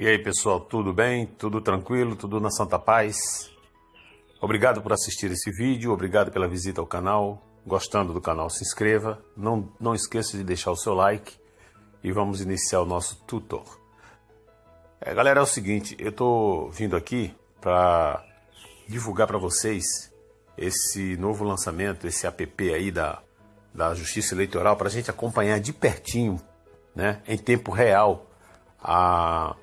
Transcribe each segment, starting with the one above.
E aí pessoal, tudo bem? Tudo tranquilo? Tudo na Santa Paz? Obrigado por assistir esse vídeo, obrigado pela visita ao canal. Gostando do canal, se inscreva. Não, não esqueça de deixar o seu like e vamos iniciar o nosso tutor. É, galera, é o seguinte, eu estou vindo aqui para divulgar para vocês esse novo lançamento, esse app aí da, da Justiça Eleitoral, para a gente acompanhar de pertinho, né, em tempo real, a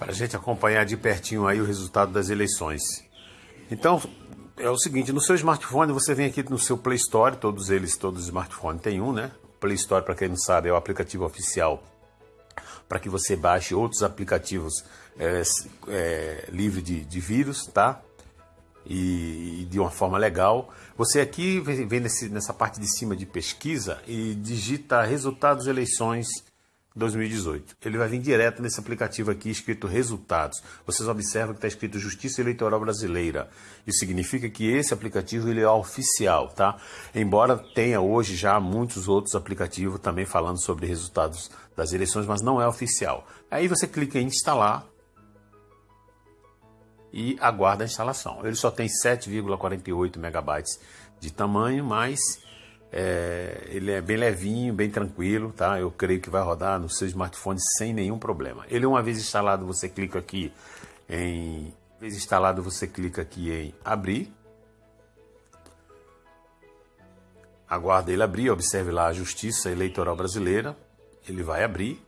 para a gente acompanhar de pertinho aí o resultado das eleições. Então, é o seguinte, no seu smartphone você vem aqui no seu Play Store, todos eles, todos os smartphones tem um, né? Play Store, para quem não sabe, é o aplicativo oficial para que você baixe outros aplicativos é, é, livre de, de, vírus, tá? E, e, de uma forma legal. Você aqui vem nesse, nessa parte de cima de pesquisa e digita resultados eleições 2018. Ele vai vir direto nesse aplicativo aqui escrito resultados. Vocês observam que está escrito Justiça Eleitoral Brasileira. Isso significa que esse aplicativo ele é oficial, tá? Embora tenha hoje já muitos outros aplicativos também falando sobre resultados das eleições, mas não é oficial. Aí você clica em instalar e aguarda a instalação. Ele só tem 7,48 megabytes de tamanho, mas é, ele é bem levinho, bem tranquilo, tá? Eu creio que vai rodar no seu smartphone sem nenhum problema. Ele uma vez instalado, você clica aqui em uma vez instalado, você clica aqui em abrir. Aguarda ele abrir, observe lá a Justiça Eleitoral Brasileira. Ele vai abrir.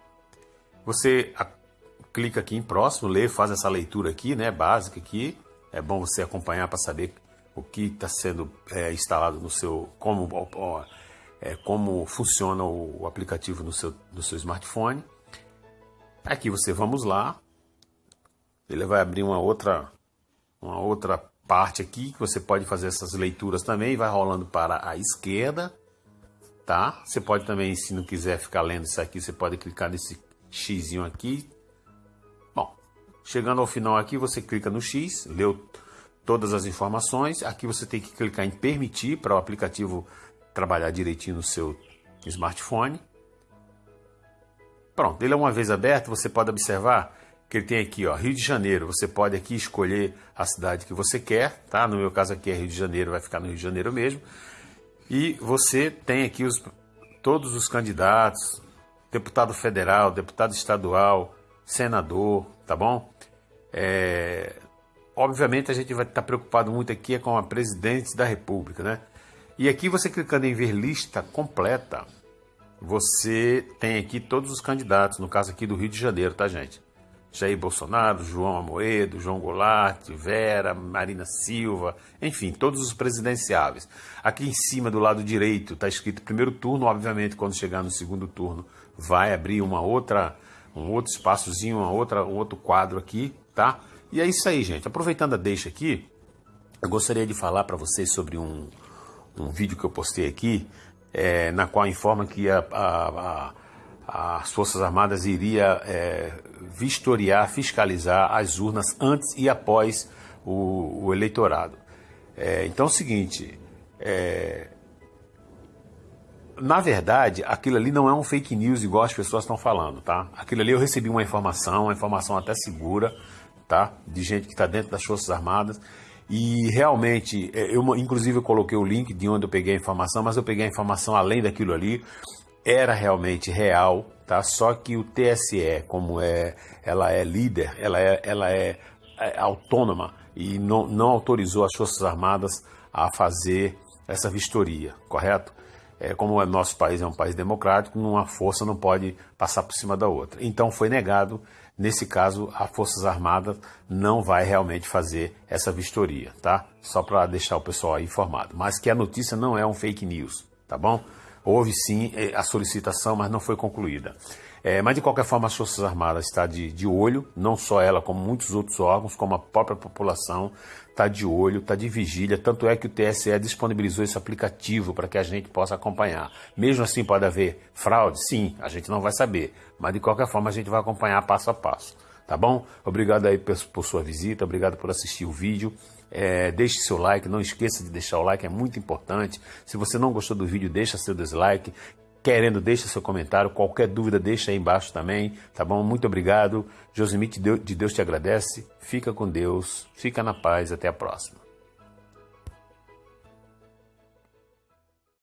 Você a, clica aqui em próximo, lê, faz essa leitura aqui, né, básica aqui. É bom você acompanhar para saber o que está sendo é, instalado no seu, como, ó, é, como funciona o, o, aplicativo no seu, no seu smartphone. Aqui você vamos lá, ele vai abrir uma outra, uma outra parte aqui que você pode fazer essas leituras também, vai rolando para a esquerda, tá? Você pode também, se não quiser ficar lendo isso aqui, você pode clicar nesse X aqui. Bom, chegando ao final aqui, você clica no X, leu todas as informações. Aqui você tem que clicar em permitir para o aplicativo trabalhar direitinho no seu smartphone. Pronto, ele é uma vez aberto, você pode observar que ele tem aqui, ó, Rio de Janeiro. Você pode aqui escolher a cidade que você quer, tá? No meu caso aqui é Rio de Janeiro, vai ficar no Rio de Janeiro mesmo. E você tem aqui os, todos os candidatos, deputado federal, deputado estadual, senador, tá bom? É, obviamente a gente vai estar preocupado muito aqui é com a presidente da República, né? E aqui você clicando em ver lista completa, você tem aqui todos os candidatos, no caso aqui do Rio de Janeiro, tá gente? Jair Bolsonaro, João Amoedo, João Goulart, Vera, Marina Silva, enfim, todos os presidenciáveis. Aqui em cima, do lado direito, está escrito primeiro turno, obviamente, quando chegar no segundo turno, vai abrir uma outra, um outro espaçozinho, uma outra, um outro quadro aqui, tá? E é isso aí, gente. Aproveitando a deixa aqui, eu gostaria de falar para vocês sobre um, um vídeo que eu postei aqui, é, na qual informa que a, a, a, as Forças Armadas iria é, vistoriar, fiscalizar as urnas antes e após o, o eleitorado. É, então é o seguinte, é, na verdade, aquilo ali não é um fake news igual as pessoas estão falando, tá? Aquilo ali eu recebi uma informação, uma informação até segura, tá? De gente que está dentro das Forças Armadas. E realmente, é, eu inclusive eu coloquei o link de onde eu peguei a informação, mas eu peguei a informação além daquilo ali. Era realmente real, tá? Só que o TSE, como é, ela é líder, ela é, ela é, é autônoma e não, não autorizou as Forças Armadas a fazer essa vistoria, correto? É, como o nosso país é um país democrático, uma força não pode passar por cima da outra. Então foi negado Nesse caso, a Forças Armadas não vai realmente fazer essa vistoria, tá? Só para deixar o pessoal informado. Mas que a notícia não é um fake news, tá bom? Houve sim eh, a solicitação, mas não foi concluída. É, mas de qualquer forma, as Forças Armadas está de, de olho, não só ela, como muitos outros órgãos, como a própria população está de olho, está de vigília. Tanto é que o TSE disponibilizou esse aplicativo para que a gente possa acompanhar. Mesmo assim, pode haver fraude? Sim, a gente não vai saber, mas de qualquer forma, a gente vai acompanhar passo a passo. Tá bom? Obrigado aí por, por sua visita, obrigado por assistir o vídeo. É, deixe seu like, não esqueça de deixar o like, é muito importante. Se você não gostou do vídeo, deixa seu dislike. Querendo, deixa seu comentário. Qualquer dúvida, deixa aí embaixo também, tá bom? Muito obrigado. Josimite de Deus te agradece. Fica com Deus, fica na paz. Até a próxima.